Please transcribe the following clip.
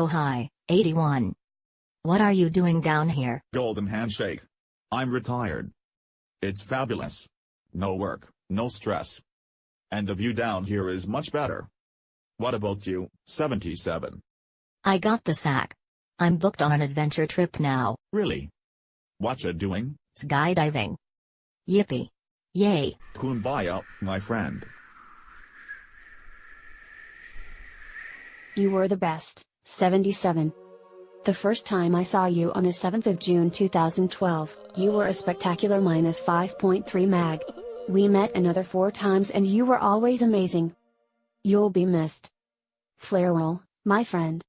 Oh hi, 81. What are you doing down here? Golden handshake. I'm retired. It's fabulous. No work, no stress. And the view down here is much better. What about you, 77? I got the sack. I'm booked on an adventure trip now. Really? What you doing? Skydiving. Yippee. Yay. Kumbaya, my friend. You were the best, 77. The first time I saw you on the 7th of June 2012, you were a spectacular minus 5.3 mag. We met another four times and you were always amazing. You'll be missed. Flarewell, my friend.